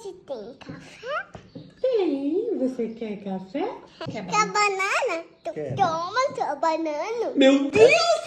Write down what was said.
Hoje tem café? Tem. Você quer café? Quer banana? Tu Quero. Toma sua banana. Meu Deus!